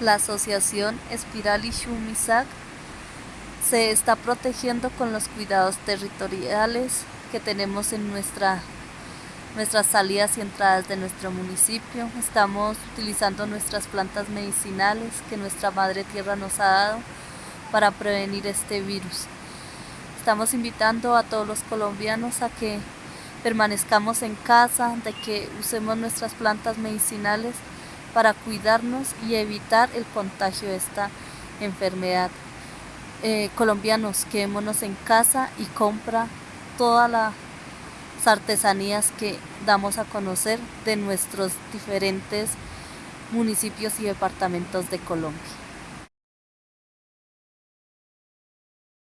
la asociación Espiral y Shumisak se está protegiendo con los cuidados territoriales que tenemos en nuestra, nuestras salidas y entradas de nuestro municipio. Estamos utilizando nuestras plantas medicinales que nuestra Madre Tierra nos ha dado para prevenir este virus. Estamos invitando a todos los colombianos a que permanezcamos en casa, de que usemos nuestras plantas medicinales para cuidarnos y evitar el contagio de esta enfermedad. Eh, colombianos, quedémonos en casa y compra todas las artesanías que damos a conocer de nuestros diferentes municipios y departamentos de Colombia.